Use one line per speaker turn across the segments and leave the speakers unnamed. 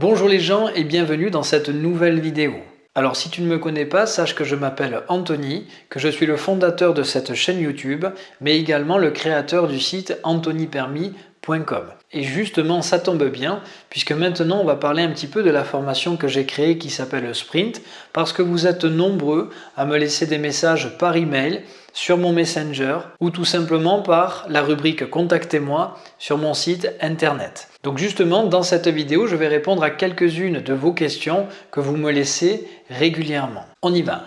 Bonjour les gens et bienvenue dans cette nouvelle vidéo. Alors si tu ne me connais pas, sache que je m'appelle Anthony, que je suis le fondateur de cette chaîne YouTube, mais également le créateur du site anthonypermis.com. Et justement, ça tombe bien, puisque maintenant on va parler un petit peu de la formation que j'ai créée qui s'appelle Sprint, parce que vous êtes nombreux à me laisser des messages par email sur mon Messenger ou tout simplement par la rubrique Contactez-moi sur mon site internet. Donc justement, dans cette vidéo, je vais répondre à quelques-unes de vos questions que vous me laissez régulièrement. On y va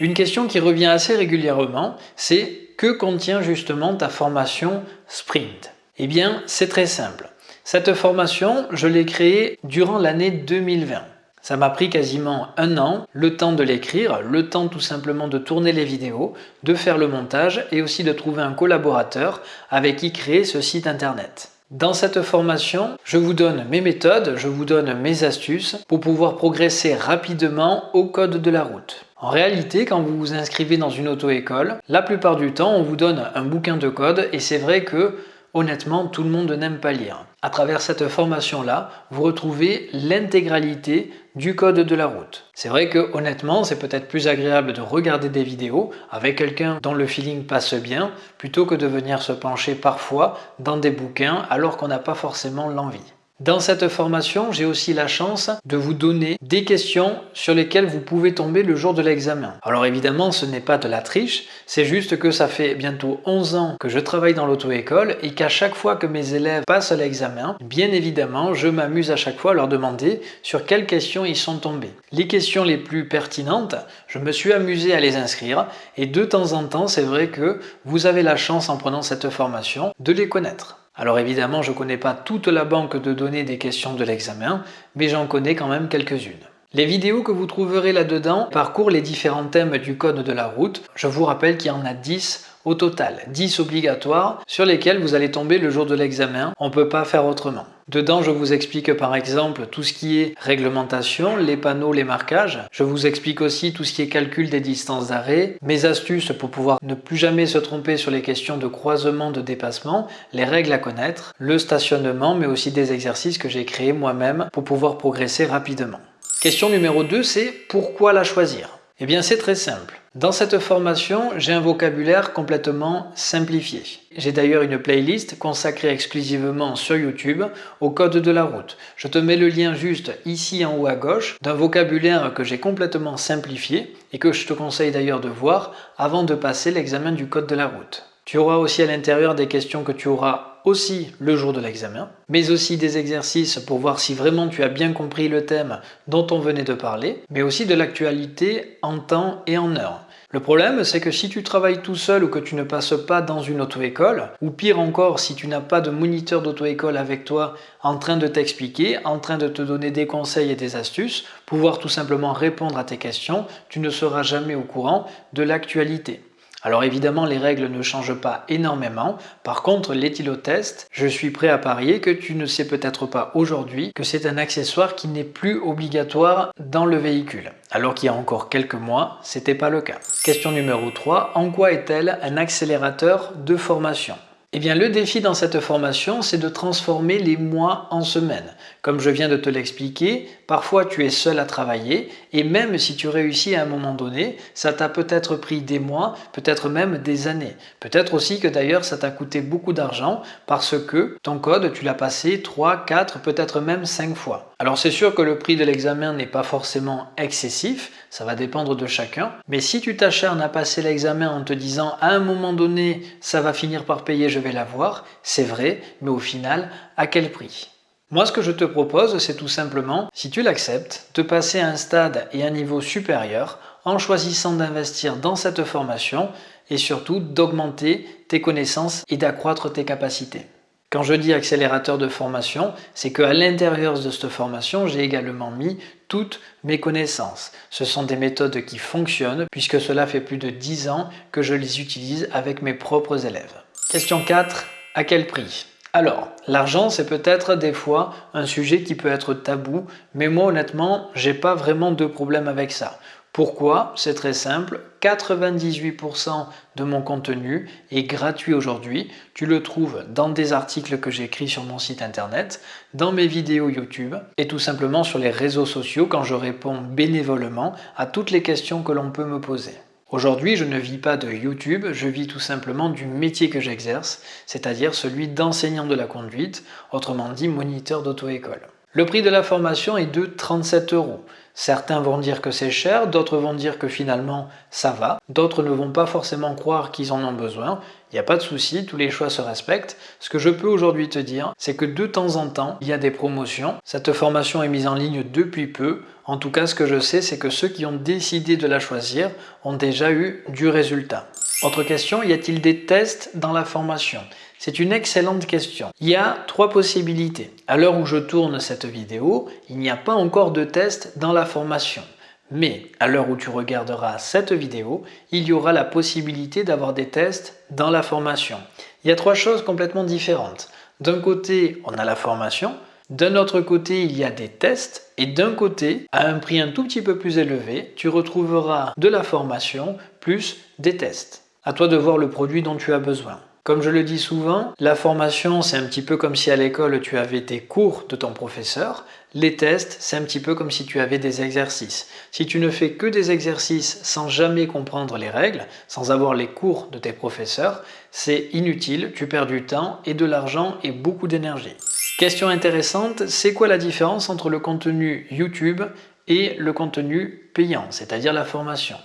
Une question qui revient assez régulièrement, c'est que contient justement ta formation Sprint eh bien, c'est très simple. Cette formation, je l'ai créée durant l'année 2020. Ça m'a pris quasiment un an, le temps de l'écrire, le temps tout simplement de tourner les vidéos, de faire le montage et aussi de trouver un collaborateur avec qui créer ce site internet. Dans cette formation, je vous donne mes méthodes, je vous donne mes astuces pour pouvoir progresser rapidement au code de la route. En réalité, quand vous vous inscrivez dans une auto-école, la plupart du temps, on vous donne un bouquin de code et c'est vrai que honnêtement, tout le monde n'aime pas lire. À travers cette formation-là, vous retrouvez l'intégralité du code de la route. C'est vrai que honnêtement, c'est peut-être plus agréable de regarder des vidéos avec quelqu'un dont le feeling passe bien, plutôt que de venir se pencher parfois dans des bouquins alors qu'on n'a pas forcément l'envie. Dans cette formation, j'ai aussi la chance de vous donner des questions sur lesquelles vous pouvez tomber le jour de l'examen. Alors évidemment, ce n'est pas de la triche, c'est juste que ça fait bientôt 11 ans que je travaille dans l'auto-école et qu'à chaque fois que mes élèves passent l'examen, bien évidemment, je m'amuse à chaque fois à leur demander sur quelles questions ils sont tombés. Les questions les plus pertinentes, je me suis amusé à les inscrire et de temps en temps, c'est vrai que vous avez la chance en prenant cette formation de les connaître. Alors évidemment, je ne connais pas toute la banque de données des questions de l'examen, mais j'en connais quand même quelques-unes. Les vidéos que vous trouverez là-dedans parcourent les différents thèmes du code de la route. Je vous rappelle qu'il y en a 10 au total, 10 obligatoires sur lesquels vous allez tomber le jour de l'examen. On ne peut pas faire autrement. Dedans, je vous explique par exemple tout ce qui est réglementation, les panneaux, les marquages. Je vous explique aussi tout ce qui est calcul des distances d'arrêt, mes astuces pour pouvoir ne plus jamais se tromper sur les questions de croisement, de dépassement, les règles à connaître, le stationnement, mais aussi des exercices que j'ai créés moi-même pour pouvoir progresser rapidement. Question numéro 2, c'est pourquoi la choisir? Eh bien c'est très simple. Dans cette formation, j'ai un vocabulaire complètement simplifié. J'ai d'ailleurs une playlist consacrée exclusivement sur YouTube au code de la route. Je te mets le lien juste ici en haut à gauche d'un vocabulaire que j'ai complètement simplifié et que je te conseille d'ailleurs de voir avant de passer l'examen du code de la route. Tu auras aussi à l'intérieur des questions que tu auras aussi le jour de l'examen, mais aussi des exercices pour voir si vraiment tu as bien compris le thème dont on venait de parler, mais aussi de l'actualité en temps et en heure. Le problème, c'est que si tu travailles tout seul ou que tu ne passes pas dans une auto-école, ou pire encore, si tu n'as pas de moniteur d'auto-école avec toi en train de t'expliquer, en train de te donner des conseils et des astuces, pouvoir tout simplement répondre à tes questions, tu ne seras jamais au courant de l'actualité. Alors évidemment, les règles ne changent pas énormément. Par contre, l'éthylotest, je suis prêt à parier que tu ne sais peut-être pas aujourd'hui que c'est un accessoire qui n'est plus obligatoire dans le véhicule. Alors qu'il y a encore quelques mois, c'était pas le cas. Question numéro 3. En quoi est-elle un accélérateur de formation? Eh bien, le défi dans cette formation, c'est de transformer les mois en semaines. Comme je viens de te l'expliquer, parfois tu es seul à travailler et même si tu réussis à un moment donné, ça t'a peut-être pris des mois, peut-être même des années. Peut-être aussi que d'ailleurs ça t'a coûté beaucoup d'argent parce que ton code, tu l'as passé 3, 4, peut-être même 5 fois. Alors c'est sûr que le prix de l'examen n'est pas forcément excessif, ça va dépendre de chacun, mais si tu t'acharnes à passer l'examen en te disant à un moment donné ça va finir par payer, je vais l'avoir, c'est vrai, mais au final, à quel prix? Moi, ce que je te propose, c'est tout simplement, si tu l'acceptes, de passer à un stade et un niveau supérieur en choisissant d'investir dans cette formation et surtout d'augmenter tes connaissances et d'accroître tes capacités. Quand je dis accélérateur de formation, c'est qu'à l'intérieur de cette formation, j'ai également mis toutes mes connaissances. Ce sont des méthodes qui fonctionnent puisque cela fait plus de 10 ans que je les utilise avec mes propres élèves. Question 4. À quel prix? Alors, l'argent, c'est peut-être des fois un sujet qui peut être tabou, mais moi honnêtement, j'ai pas vraiment de problème avec ça. Pourquoi? C'est très simple, 98% de mon contenu est gratuit aujourd'hui. Tu le trouves dans des articles que j'écris sur mon site internet, dans mes vidéos YouTube et tout simplement sur les réseaux sociaux quand je réponds bénévolement à toutes les questions que l'on peut me poser. Aujourd'hui, je ne vis pas de YouTube, je vis tout simplement du métier que j'exerce, c'est-à-dire celui d'enseignant de la conduite, autrement dit moniteur d'auto-école. Le prix de la formation est de 37 euros. Certains vont dire que c'est cher, d'autres vont dire que finalement ça va, d'autres ne vont pas forcément croire qu'ils en ont besoin. Il n'y a pas de souci, tous les choix se respectent. Ce que je peux aujourd'hui te dire, c'est que de temps en temps, il y a des promotions. Cette formation est mise en ligne depuis peu. En tout cas, ce que je sais, c'est que ceux qui ont décidé de la choisir ont déjà eu du résultat. Autre question, y a-t-il des tests dans la formation? C'est une excellente question. Il y a trois possibilités. À l'heure où je tourne cette vidéo, il n'y a pas encore de test dans la formation. Mais à l'heure où tu regarderas cette vidéo, il y aura la possibilité d'avoir des tests dans la formation. Il y a trois choses complètement différentes. D'un côté, on a la formation. D'un autre côté, il y a des tests. Et d'un côté, à un prix un tout petit peu plus élevé, tu retrouveras de la formation plus des tests. À toi de voir le produit dont tu as besoin. Comme je le dis souvent, la formation, c'est un petit peu comme si à l'école tu avais tes cours de ton professeur. Les tests, c'est un petit peu comme si tu avais des exercices. Si tu ne fais que des exercices sans jamais comprendre les règles, sans avoir les cours de tes professeurs, c'est inutile, tu perds du temps et de l'argent et beaucoup d'énergie. Question intéressante, c'est quoi la différence entre le contenu YouTube et le contenu payant, c'est-à-dire la formation?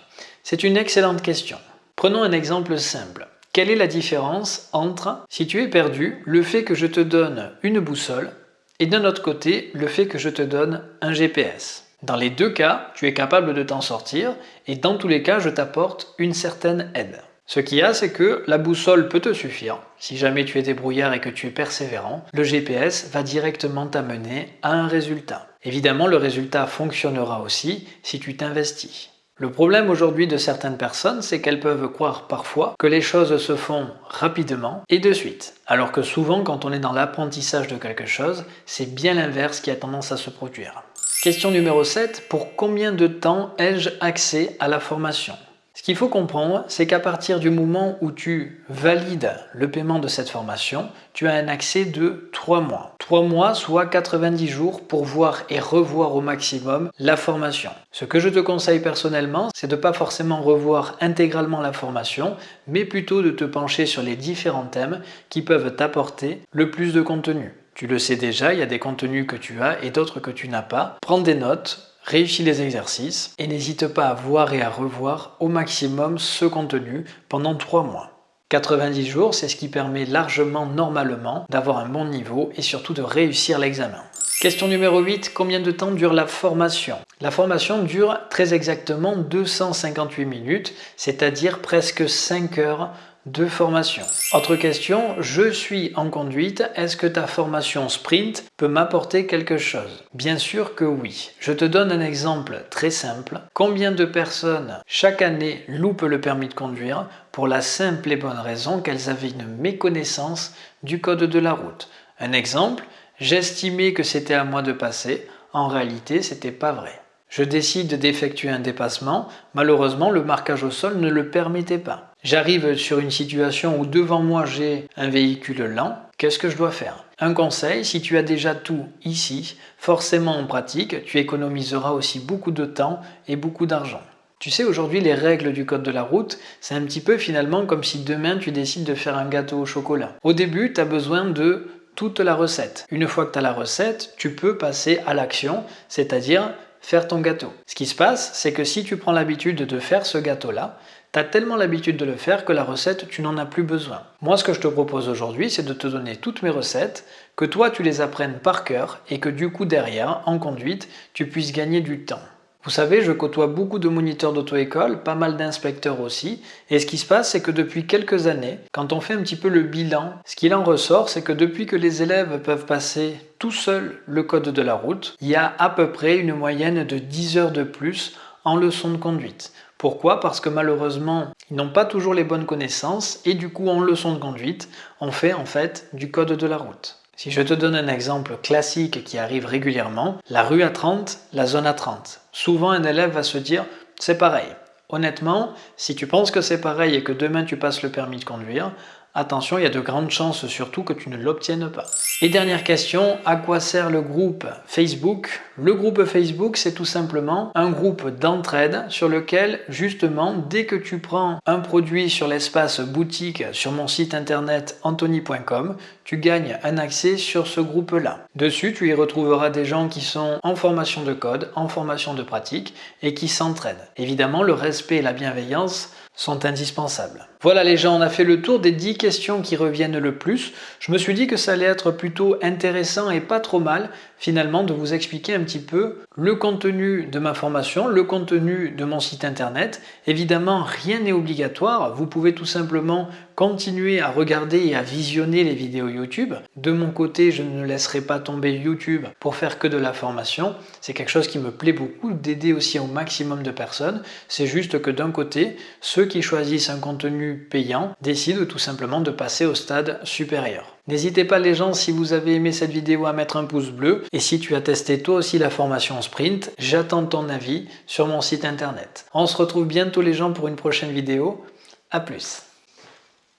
C'est une excellente question. Prenons un exemple simple. Quelle est la différence entre, si tu es perdu, le fait que je te donne une boussole et d'un autre côté, le fait que je te donne un GPS Dans les deux cas, tu es capable de t'en sortir et dans tous les cas, je t'apporte une certaine aide. Ce qu'il y a, c'est que la boussole peut te suffire. Si jamais tu es débrouillard et que tu es persévérant, le GPS va directement t'amener à un résultat. Évidemment, le résultat fonctionnera aussi si tu t'investis. Le problème aujourd'hui de certaines personnes, c'est qu'elles peuvent croire parfois que les choses se font rapidement et de suite. Alors que souvent, quand on est dans l'apprentissage de quelque chose, c'est bien l'inverse qui a tendance à se produire. Question numéro 7. Pour combien de temps ai-je accès à la formation? Ce qu'il faut comprendre, c'est qu'à partir du moment où tu valides le paiement de cette formation, tu as un accès de 3 mois. 3 mois, soit 90 jours pour voir et revoir au maximum la formation. Ce que je te conseille personnellement, c'est de ne pas forcément revoir intégralement la formation, mais plutôt de te pencher sur les différents thèmes qui peuvent t'apporter le plus de contenu. Tu le sais déjà, il y a des contenus que tu as et d'autres que tu n'as pas. Prends des notes, Réussis les exercices et n'hésite pas à voir et à revoir au maximum ce contenu pendant 3 mois. 90 jours, c'est ce qui permet largement, normalement, d'avoir un bon niveau et surtout de réussir l'examen. Question numéro 8, combien de temps dure la formation? La formation dure très exactement 258 minutes, c'est-à-dire presque 5 heures de formation. Autre question, je suis en conduite, est-ce que ta formation sprint peut m'apporter quelque chose? Bien sûr que oui. Je te donne un exemple très simple. Combien de personnes chaque année loupent le permis de conduire pour la simple et bonne raison qu'elles avaient une méconnaissance du code de la route? Un exemple, j'estimais que c'était à moi de passer, en réalité c'était pas vrai. Je décide d'effectuer un dépassement, malheureusement le marquage au sol ne le permettait pas. J'arrive sur une situation où devant moi j'ai un véhicule lent, qu'est-ce que je dois faire? Un conseil, si tu as déjà tout ici, forcément en pratique, tu économiseras aussi beaucoup de temps et beaucoup d'argent. Tu sais, aujourd'hui, les règles du code de la route, c'est un petit peu finalement comme si demain tu décides de faire un gâteau au chocolat. Au début, tu as besoin de toute la recette. Une fois que tu as la recette, tu peux passer à l'action, c'est-à-dire faire ton gâteau. Ce qui se passe, c'est que si tu prends l'habitude de faire ce gâteau-là, tu as tellement l'habitude de le faire que la recette, tu n'en as plus besoin. Moi, ce que je te propose aujourd'hui, c'est de te donner toutes mes recettes, que toi, tu les apprennes par cœur et que du coup, derrière, en conduite, tu puisses gagner du temps. Vous savez, je côtoie beaucoup de moniteurs d'auto-école, pas mal d'inspecteurs aussi, et ce qui se passe, c'est que depuis quelques années, quand on fait un petit peu le bilan, ce qu'il en ressort, c'est que depuis que les élèves peuvent passer tout seuls le code de la route, il y a à peu près une moyenne de 10 heures de plus en leçon de conduite. Pourquoi? Parce que malheureusement, ils n'ont pas toujours les bonnes connaissances et du coup, en leçon de conduite, on fait en fait du code de la route. Si je te donne un exemple classique qui arrive régulièrement, la rue à 30, la zone à 30. Souvent un élève va se dire c'est pareil. Honnêtement, si tu penses que c'est pareil et que demain tu passes le permis de conduire, attention, il y a de grandes chances surtout que tu ne l'obtiennes pas. Et dernière question, à quoi sert le groupe Facebook? Le groupe Facebook, c'est tout simplement un groupe d'entraide sur lequel, justement, dès que tu prends un produit sur l'espace boutique sur mon site internet anthony.com, tu gagnes un accès sur ce groupe-là. Dessus, tu y retrouveras des gens qui sont en formation de code, en formation de pratique et qui s'entraident. Évidemment, le respect et la bienveillance sont indispensables. Voilà les gens, on a fait le tour des 10 questions qui reviennent le plus. Je me suis dit que ça allait être plutôt intéressant et pas trop mal finalement de vous expliquer un petit peu le contenu de ma formation, le contenu de mon site internet. Évidemment, rien n'est obligatoire. Vous pouvez tout simplement continuer à regarder et à visionner les vidéos YouTube. De mon côté, je ne laisserai pas tomber YouTube pour faire que de la formation. C'est quelque chose qui me plaît beaucoup d'aider aussi au maximum de personnes. C'est juste que d'un côté, ceux qui choisissent un contenu payant décident tout simplement de passer au stade supérieur. N'hésitez pas les gens, si vous avez aimé cette vidéo, à mettre un pouce bleu. Et si tu as testé toi aussi la formation Sprint, j'attends ton avis sur mon site internet. On se retrouve bientôt les gens pour une prochaine vidéo. A plus